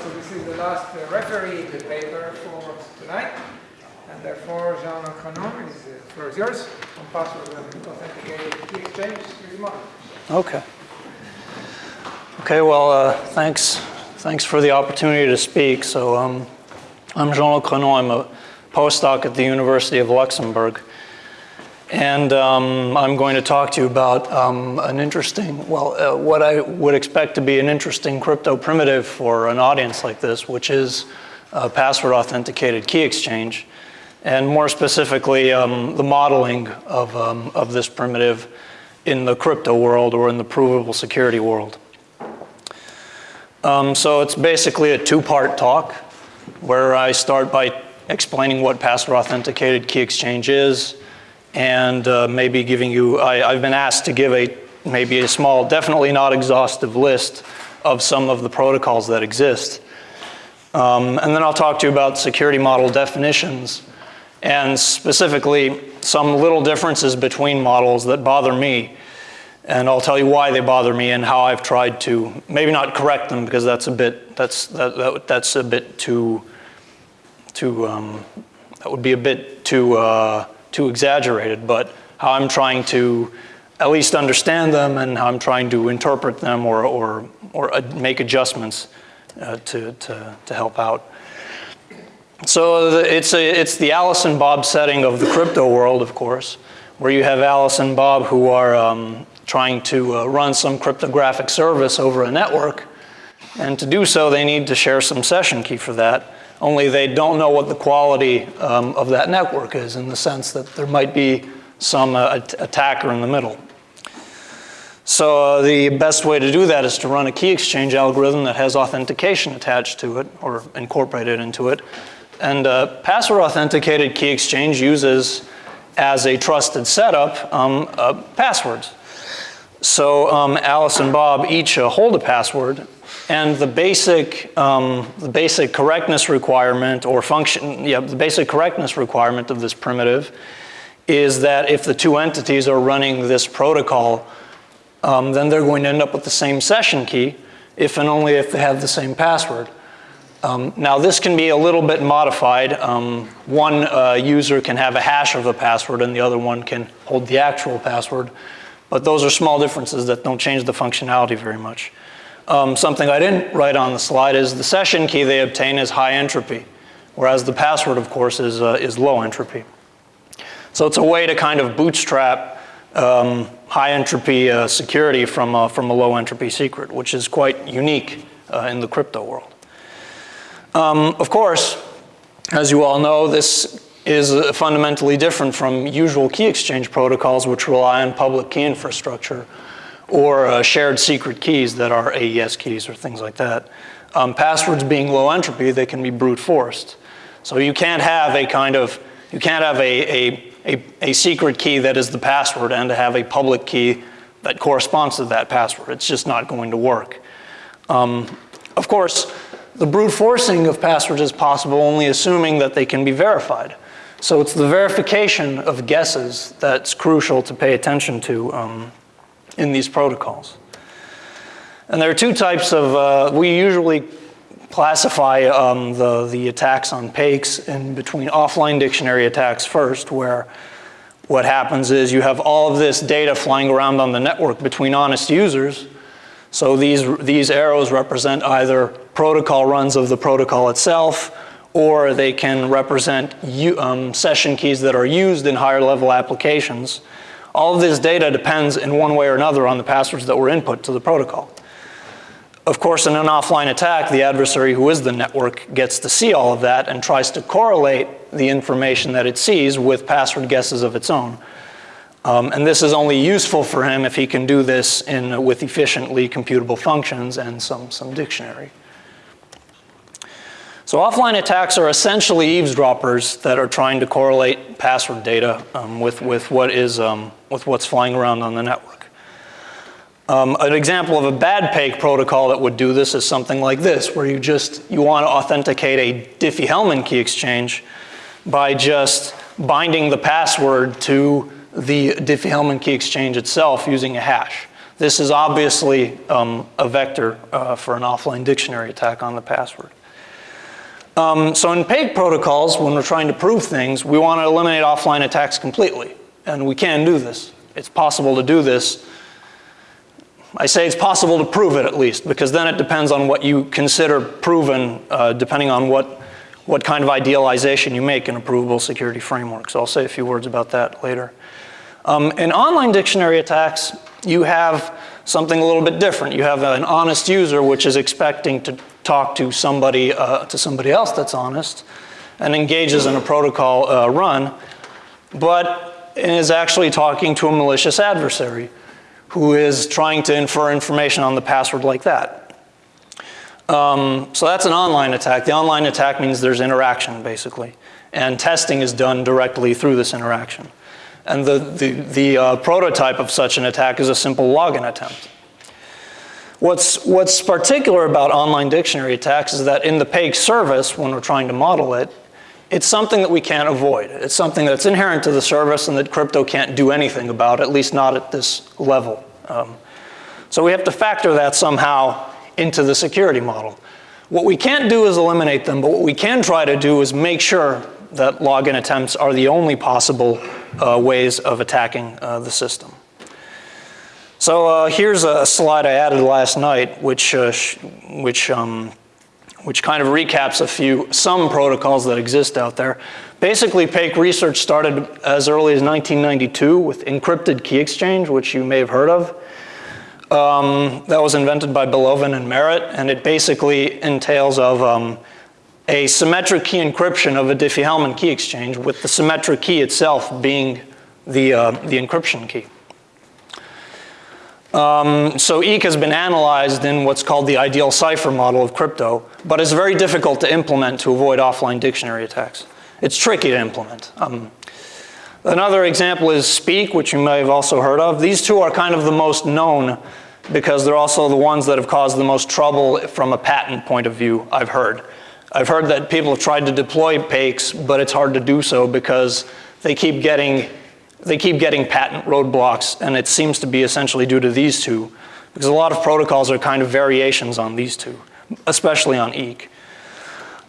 so this is the last uh, referee paper for tonight. And therefore, Jean Lancrenon, is, floor is yours on password and authenticated key exchange. Okay. Okay, well, uh, thanks. Thanks for the opportunity to speak. So um, I'm Jean Lancrenon. I'm a postdoc at the University of Luxembourg. And um, I'm going to talk to you about um, an interesting, well, uh, what I would expect to be an interesting crypto primitive for an audience like this, which is password authenticated key exchange. And more specifically, um, the modeling of, um, of this primitive in the crypto world or in the provable security world. Um, so it's basically a two-part talk where I start by explaining what password authenticated key exchange is, and uh, maybe giving you, I, have been asked to give a, maybe a small, definitely not exhaustive list of some of the protocols that exist. Um, and then I'll talk to you about security model definitions and specifically some little differences between models that bother me. And I'll tell you why they bother me and how I've tried to, maybe not correct them because that's a bit, that's, that, that that's a bit too, too um, that would be a bit too, uh, too exaggerated, but how I'm trying to at least understand them and how I'm trying to interpret them or, or, or make adjustments uh, to, to, to help out. So the, it's, a, it's the Alice and Bob setting of the crypto world, of course, where you have Alice and Bob who are um, trying to uh, run some cryptographic service over a network. And to do so, they need to share some session key for that only they don't know what the quality um, of that network is in the sense that there might be some uh, attacker in the middle. So uh, the best way to do that is to run a key exchange algorithm that has authentication attached to it or incorporated into it. And uh, password authenticated key exchange uses as a trusted setup um, uh, passwords. So um, Alice and Bob each uh, hold a password and the basic, um, the basic correctness requirement or function, yeah, the basic correctness requirement of this primitive is that if the two entities are running this protocol, um, then they're going to end up with the same session key if and only if they have the same password. Um, now this can be a little bit modified. Um, one uh, user can have a hash of the password and the other one can hold the actual password. But those are small differences that don't change the functionality very much. Um, something I didn't write on the slide is the session key they obtain is high entropy, whereas the password, of course, is, uh, is low entropy. So it's a way to kind of bootstrap um, high entropy uh, security from, uh, from a low entropy secret, which is quite unique uh, in the crypto world. Um, of course, as you all know, this is uh, fundamentally different from usual key exchange protocols which rely on public key infrastructure or uh, shared secret keys that are AES keys or things like that. Um, passwords being low entropy, they can be brute forced. So you can't have a kind of, you can't have a, a, a, a secret key that is the password and to have a public key that corresponds to that password. It's just not going to work. Um, of course, the brute forcing of passwords is possible only assuming that they can be verified. So it's the verification of guesses that's crucial to pay attention to um, in these protocols. And there are two types of, uh, we usually classify um, the, the attacks on PAKES in between offline dictionary attacks first, where what happens is you have all of this data flying around on the network between honest users. So these, these arrows represent either protocol runs of the protocol itself, or they can represent um, session keys that are used in higher level applications. All of this data depends in one way or another on the passwords that were input to the protocol. Of course, in an offline attack, the adversary who is the network gets to see all of that and tries to correlate the information that it sees with password guesses of its own. Um, and this is only useful for him if he can do this in, with efficiently computable functions and some, some dictionary. So offline attacks are essentially eavesdroppers that are trying to correlate password data um, with, with, what is, um, with what's flying around on the network. Um, an example of a bad PAKE protocol that would do this is something like this, where you just, you want to authenticate a Diffie-Hellman key exchange by just binding the password to the Diffie-Hellman key exchange itself using a hash. This is obviously um, a vector uh, for an offline dictionary attack on the password. Um, so in PAKE protocols, when we're trying to prove things, we want to eliminate offline attacks completely. And we can do this. It's possible to do this. I say it's possible to prove it at least, because then it depends on what you consider proven, uh, depending on what, what kind of idealization you make in a provable security framework. So I'll say a few words about that later. Um, in online dictionary attacks, you have something a little bit different. You have an honest user which is expecting to talk to somebody, uh, to somebody else that's honest and engages in a protocol uh, run, but is actually talking to a malicious adversary who is trying to infer information on the password like that. Um, so that's an online attack. The online attack means there's interaction, basically. And testing is done directly through this interaction. And the, the, the uh, prototype of such an attack is a simple login attempt. What's, what's particular about online dictionary attacks is that in the PAKE service, when we're trying to model it, it's something that we can't avoid. It's something that's inherent to the service and that crypto can't do anything about, at least not at this level. Um, so we have to factor that somehow into the security model. What we can't do is eliminate them, but what we can try to do is make sure that login attempts are the only possible uh, ways of attacking uh, the system. So uh, here's a slide I added last night, which, uh, which, um, which kind of recaps a few, some protocols that exist out there. Basically, PAKE research started as early as 1992 with encrypted key exchange, which you may have heard of. Um, that was invented by Bellovin and Merritt, and it basically entails of um, a symmetric key encryption of a Diffie-Hellman key exchange with the symmetric key itself being the, uh, the encryption key. Um, so EKE has been analyzed in what's called the ideal cipher model of crypto, but it's very difficult to implement to avoid offline dictionary attacks. It's tricky to implement. Um, another example is SPEKE, which you may have also heard of. These two are kind of the most known because they're also the ones that have caused the most trouble from a patent point of view, I've heard. I've heard that people have tried to deploy PAKEs, but it's hard to do so because they keep getting, they keep getting patent roadblocks, and it seems to be essentially due to these two, because a lot of protocols are kind of variations on these two, especially on EKE.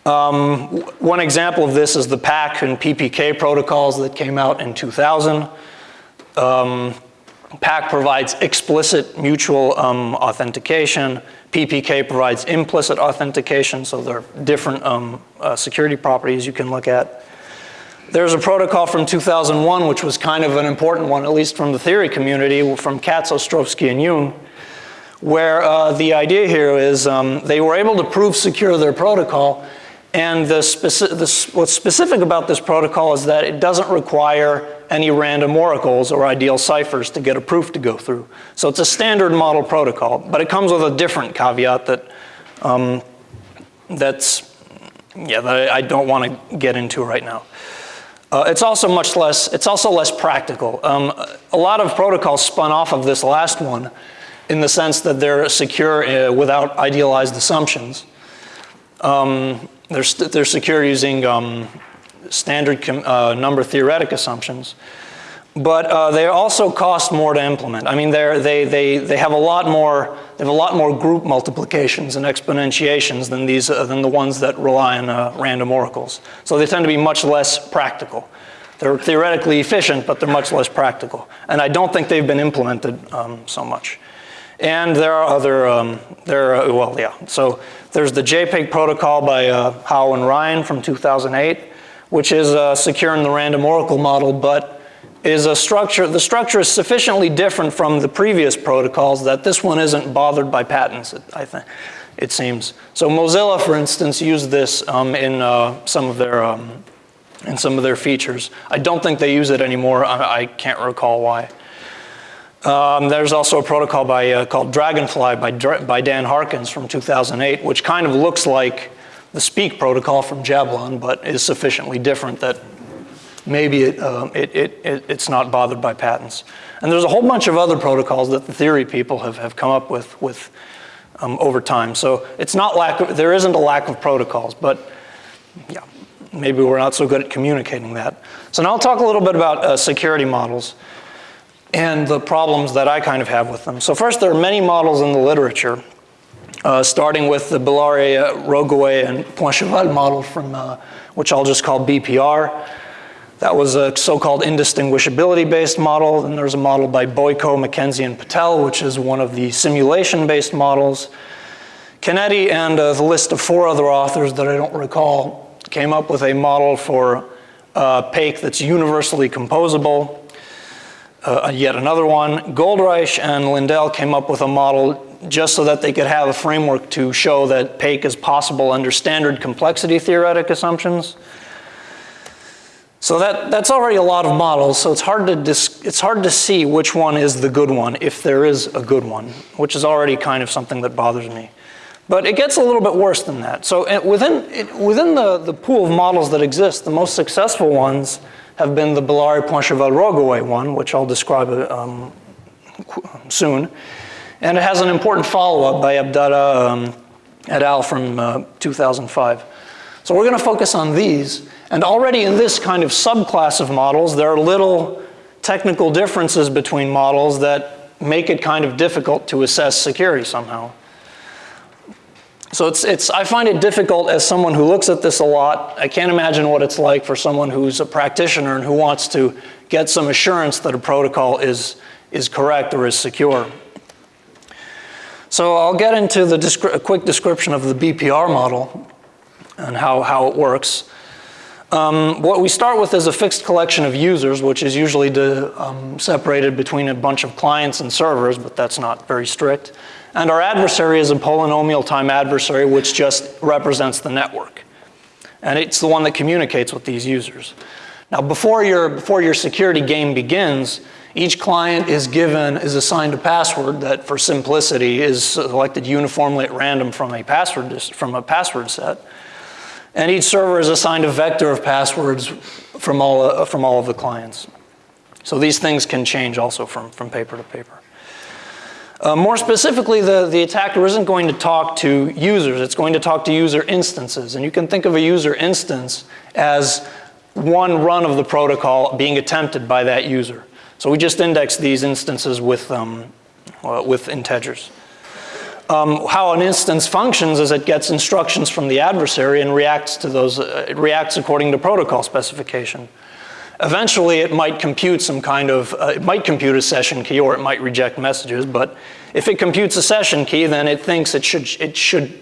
Um, one example of this is the PAK and PPK protocols that came out in 2000. Um, PAK provides explicit mutual um, authentication. PPK provides implicit authentication, so there are different um, uh, security properties you can look at. There's a protocol from 2001, which was kind of an important one, at least from the theory community, from Katz, Ostrovsky, and Yung, where uh, the idea here is um, they were able to prove secure their protocol, and the speci what's specific about this protocol is that it doesn't require any random oracles or ideal ciphers to get a proof to go through. So it's a standard model protocol, but it comes with a different caveat that um, that's, yeah, that I don't want to get into right now. Uh, it's also much less, it's also less practical. Um, a lot of protocols spun off of this last one in the sense that they're secure uh, without idealized assumptions. Um, they're, they're secure using um, standard uh, number theoretic assumptions. But uh, they also cost more to implement. I mean, they, they, they have a lot more, they have a lot more group multiplications and exponentiations than, these, uh, than the ones that rely on uh, random oracles. So they tend to be much less practical. They're theoretically efficient, but they're much less practical. And I don't think they've been implemented um, so much. And there are other, um, there are, well, yeah. So there's the J-PAKE protocol by uh, Hao and Ryan from 2008 which is uh, secure in the random oracle model, but is a structure, the structure is sufficiently different from the previous protocols that this one isn't bothered by patents, I think, it seems. So Mozilla, for instance, used this um, in uh, some of their um, in some of their features. I don't think they use it anymore. I, I can't recall why. Um, there's also a protocol by, uh, called Dragonfly by, by Dan Harkins from 2008, which kind of looks like the SPEKE protocol from Jablon, but is sufficiently different that maybe it, uh, it, it, it, it's not bothered by patents. And there's a whole bunch of other protocols that the theory people have, have come up with, with um, over time. So it's not lack of, there isn't a lack of protocols, but yeah, maybe we're not so good at communicating that. So now I'll talk a little bit about uh, security models. and the problems that I kind of have with them. So first, there are many models in the literature, uh, starting with the Bellare, Rogaway, and Pointcheval model from, uh, which I'll just call BPR. That was a so-called indistinguishability-based model. Then there's a model by Boyko, MacKenzie, and Patel, which is one of the simulation-based models. Canetti and uh, the list of four other authors that I don't recall came up with a model for uh, PAKE that's universally composable. Uh, yet another one. Goldreich and Lindell came up with a model just so that they could have a framework to show that PAKE is possible under standard complexity theoretic assumptions. So that, that's already a lot of models, so it's hard, to it's hard to see which one is the good one, if there is a good one, which is already kind of something that bothers me. But it gets a little bit worse than that. So within, it, within the, the pool of models that exist, the most successful ones have been the Bellare Pointcheval Rogaway one, which I'll describe um, soon. And it has an important follow-up by Abdalla um, et al. from uh, 2005. So we're going to focus on these. And already in this kind of subclass of models, there are little technical differences between models that make it kind of difficult to assess security somehow. So it's, it's, I find it difficult as someone who looks at this a lot. I can't imagine what it's like for someone who's a practitioner and who wants to get some assurance that a protocol is, is correct or is secure. So I'll get into the a quick description of the BPR model and how, how it works. Um, what we start with is a fixed collection of users, which is usually to, um, separated between a bunch of clients and servers, but that's not very strict. And our adversary is a polynomial time adversary, which just represents the network. And it's the one that communicates with these users. Now, before your, before your security game begins, each client is given, is assigned a password that, for simplicity, is selected uniformly at random from a password, from a password set. And each server is assigned a vector of passwords from all, uh, from all of the clients. So these things can change also from, from paper to paper. Uh, more specifically, the, the attacker isn't going to talk to users, it's going to talk to user instances. And you can think of a user instance as one run of the protocol being attempted by that user. So we just index these instances with, um, uh, with integers. Um, how an instance functions is it gets instructions from the adversary and reacts to those, uh, it reacts according to protocol specification. Eventually it might compute some kind of, uh, it might compute a session key or it might reject messages, but if it computes a session key, then it thinks it should, it should,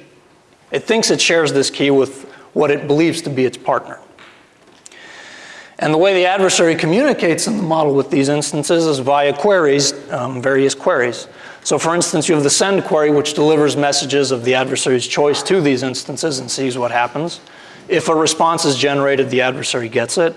it thinks it shares this key with what it believes to be its partner. And the way the adversary communicates in the model with these instances is via queries, um, various queries. So for instance, you have the send query, which delivers messages of the adversary's choice to these instances and sees what happens. If a response is generated, the adversary gets it.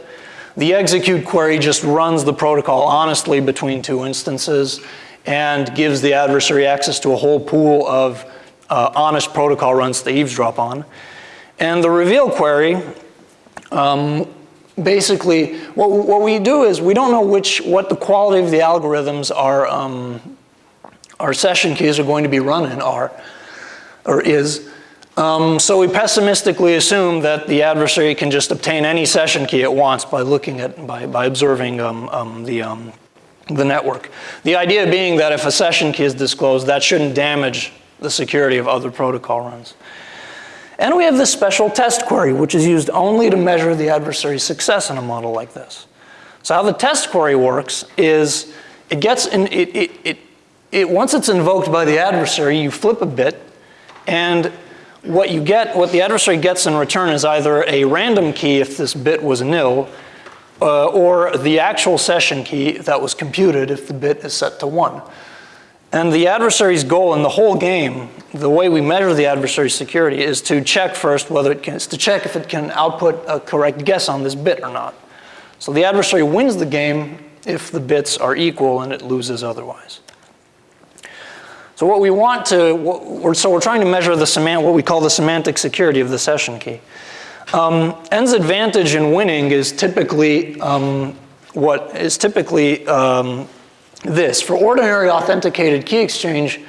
The execute query just runs the protocol honestly between two instances and gives the adversary access to a whole pool of uh, honest protocol runs to eavesdrop on. And the reveal query, um, basically, what, what we do is we don't know which, what the quality of the algorithms are um, our session keys are going to be run in are, or is. Um, so we pessimistically assume that the adversary can just obtain any session key it wants by looking at, by, by observing um, um, the, um, the network. The idea being that if a session key is disclosed, that shouldn't damage the security of other protocol runs. And we have this special test query, which is used only to measure the adversary's success in a model like this. So how the test query works is it gets in, it, it, it it, once it's invoked by the adversary, you flip a bit, and what you get, what the adversary gets in return is either a random key if this bit was nil, uh, or the actual session key that was computed if the bit is set to one. And the adversary's goal in the whole game, the way we measure the adversary's security is to check first whether it can, to check if it can output a correct guess on this bit or not. So the adversary wins the game if the bits are equal and it loses otherwise. So what we want to, we're, so we're trying to measure the semant, what we call the semantic security of the session key. Um, N's advantage in winning is typically um, what is typically um, this. For ordinary authenticated key exchange,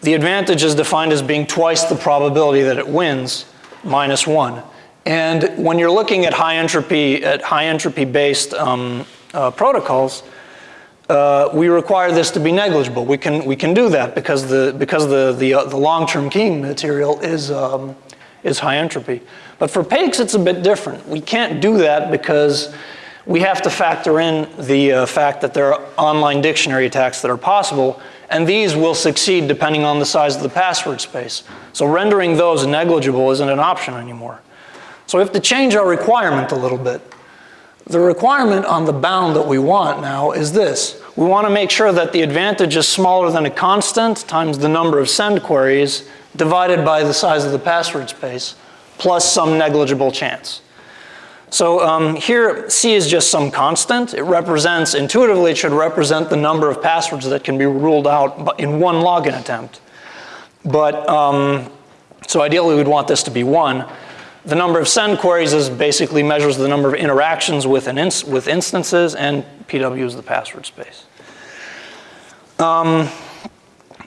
the advantage is defined as being twice the probability that it wins, minus one. And when you're looking at high entropy, at high entropy based um, uh, protocols, uh, we require this to be negligible. We can, we can do that because the, because the, the, uh, the long-term keying material is, um, is high entropy. But for PAKEs, it's a bit different. We can't do that because we have to factor in the uh, fact that there are online dictionary attacks that are possible, and these will succeed depending on the size of the password space. So rendering those negligible isn't an option anymore. So we have to change our requirement a little bit. The requirement on the bound that we want now is this. We want to make sure that the advantage is smaller than a constant times the number of send queries divided by the size of the password space plus some negligible chance. So um, here, C is just some constant. It represents, intuitively, it should represent the number of passwords that can be ruled out in one login attempt. But, um, so ideally we'd want this to be one. The number of send queries is basically measures the number of interactions with, an with instances, and PW is the password space. Um,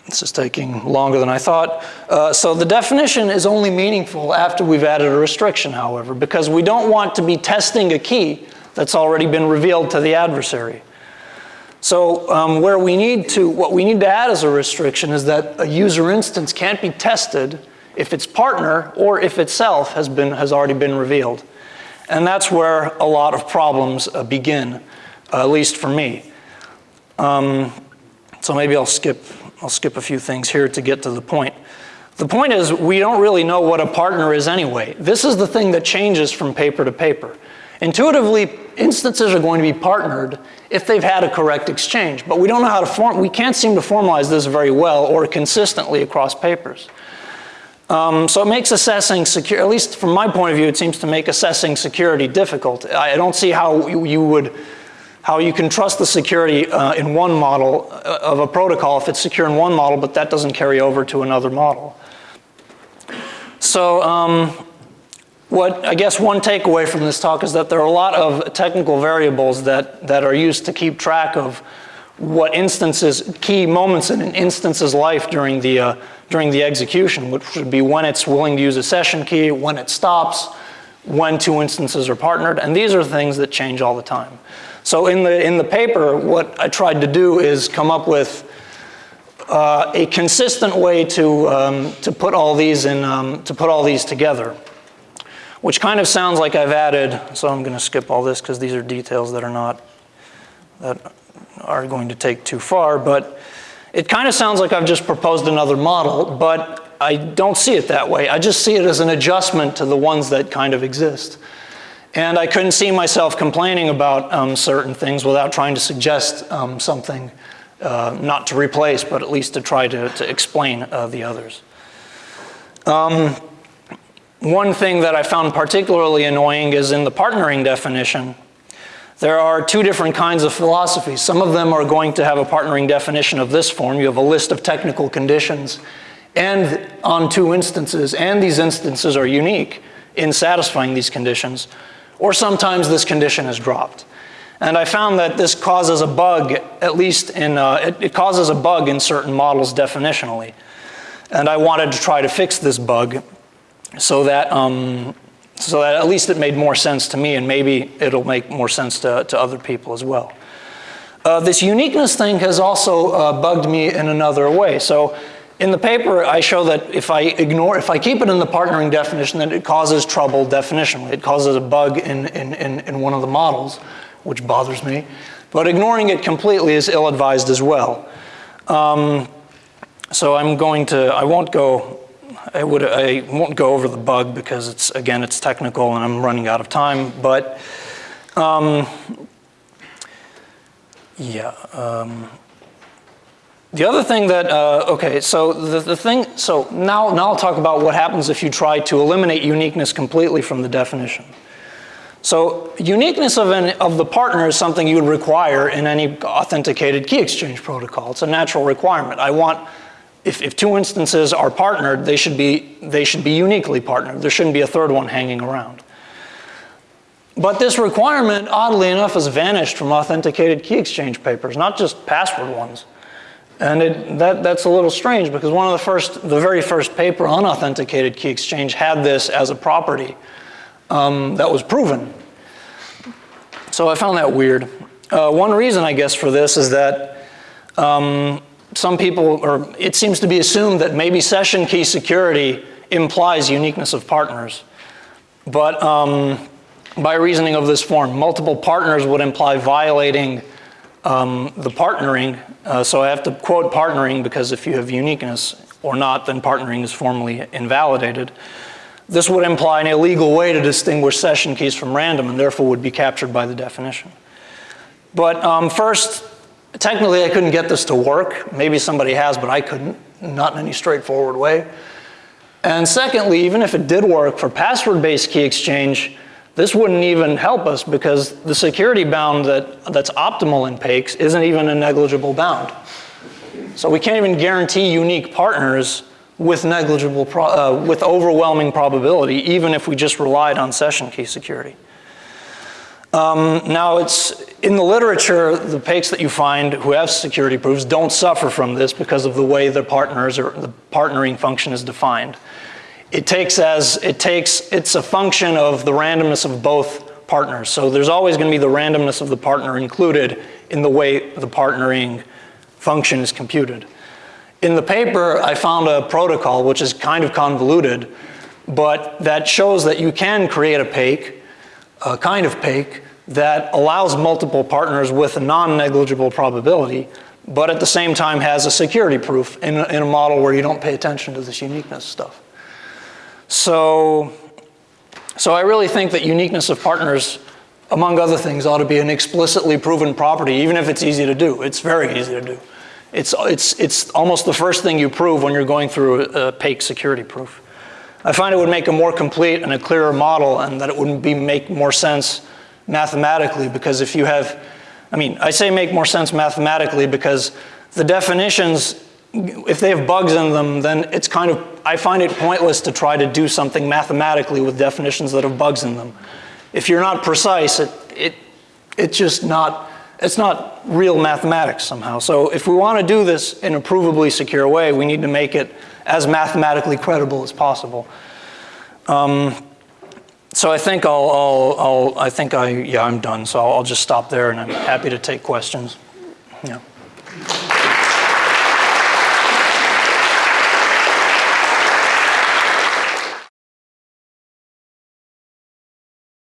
this is taking longer than I thought. Uh, so the definition is only meaningful after we've added a restriction, however, because we don't want to be testing a key that's already been revealed to the adversary. So um, where we need to, what we need to add as a restriction is that a user instance can't be tested if its partner or if itself has, been, has already been revealed. And that's where a lot of problems uh, begin, uh, at least for me. Um, so maybe I'll skip, I'll skip a few things here to get to the point. The point is we don't really know what a partner is anyway. This is the thing that changes from paper to paper. Intuitively, instances are going to be partnered if they've had a correct exchange, but we don't know how to form, we can't seem to formalize this very well or consistently across papers. Um, so it makes assessing secure, at least from my point of view, it seems to make assessing security difficult. I don't see how you would, how you can trust the security uh, in one model uh, of a protocol if it's secure in one model, but that doesn't carry over to another model. So um, what I guess one takeaway from this talk is that there are a lot of technical variables that, that are used to keep track of what instances, key moments in an instance's life during the, uh, during the execution, which would be when it's willing to use a session key, when it stops, when two instances are partnered, and these are things that change all the time. So in the, in the paper, what I tried to do is come up with uh, a consistent way to, um, to, put all these in, um, to put all these together, which kind of sounds like I've added, so I'm going to skip all this because these are details that are not, that are going to take too far, but it kind of sounds like I've just proposed another model, but I don't see it that way. I just see it as an adjustment to the ones that kind of exist. And I couldn't see myself complaining about um, certain things without trying to suggest um, something, uh, not to replace, but at least to try to, to explain uh, the others. Um, one thing that I found particularly annoying is in the partnering definition, there are two different kinds of philosophies. Some of them are going to have a partnering definition of this form. You have a list of technical conditions and on two instances, and these instances are unique in satisfying these conditions, or sometimes this condition is dropped. And I found that this causes a bug, at least in, uh, it, it causes a bug in certain models definitionally. And I wanted to try to fix this bug so that um, so that at least it made more sense to me and maybe it'll make more sense to, to other people as well. Uh, this uniqueness thing has also uh, bugged me in another way. So in the paper, I show that if I ignore, if I keep it in the partnering definition, then it causes trouble definitionally. It causes a bug in, in, in, in one of the models, which bothers me. But ignoring it completely is ill-advised as well. Um, so I'm going to, I won't go I, would, I won't go over the bug because it's, again, it's technical and I'm running out of time, but um, yeah. Um, the other thing that, uh, okay, so the, the thing, so now, now I'll talk about what happens if you try to eliminate uniqueness completely from the definition. So uniqueness of, an, of the partner is something you would require in any authenticated key exchange protocol. It's a natural requirement. I want if, if two instances are partnered, they should, be, they should be uniquely partnered. There shouldn't be a third one hanging around. But this requirement, oddly enough, has vanished from authenticated key exchange papers, not just password ones. And it, that, that's a little strange because one of the first, the very first paper on authenticated key exchange had this as a property um, that was proven. So I found that weird. uh, one reason, I guess, for this is that um, some people, or it seems to be assumed that maybe session key security implies uniqueness of partners. But um, by reasoning of this form, multiple partners would imply violating um, the partnering. Uh, so I have to quote partnering because if you have uniqueness or not, then partnering is formally invalidated. This would imply an illegal way to distinguish session keys from random and therefore would be captured by the definition. But um, first, technically I couldn't get this to work. Maybe somebody has, but I couldn't, not in any straightforward way. And secondly, even if it did work for password-based key exchange, this wouldn't even help us because the security bound that, that's optimal in PAKES isn't even a negligible bound. So we can't even guarantee unique partners with negligible, uh, with overwhelming probability, even if we just relied on session key security. Um, now it's, in the literature, the PAKES that you find who have security proofs don't suffer from this because of the way the partners or the partnering function is defined. It takes as, it takes, it's a function of the randomness of both partners. So there's always gonna be the randomness of the partner included in the way the partnering function is computed. In the paper, I found a protocol which is kind of convoluted, but that shows that you can create a PAKE, a kind of PAKE, that allows multiple partners with a non-negligible probability, but at the same time has a security proof in a, in a model where you don't pay attention to this uniqueness stuff. So, so I really think that uniqueness of partners, among other things, ought to be an explicitly proven property, even if it's easy to do. It's very easy to do. It's, it's, it's almost the first thing you prove when you're going through a, a PAKE security proof. I find it would make a more complete and a clearer model and that it would be, make more sense mathematically because if you have, I mean, I say make more sense mathematically because the definitions, if they have bugs in them, then it's kind of, I find it pointless to try to do something mathematically with definitions that have bugs in them. If you're not precise, it, it, it's just not, it's not real mathematics somehow. So if we want to do this in a provably secure way, we need to make it as mathematically credible as possible. Um, so I think I'll, I'll, I'll, I think I, yeah, I'm done. So I'll, I'll just stop there and I'm happy to take questions. Yeah.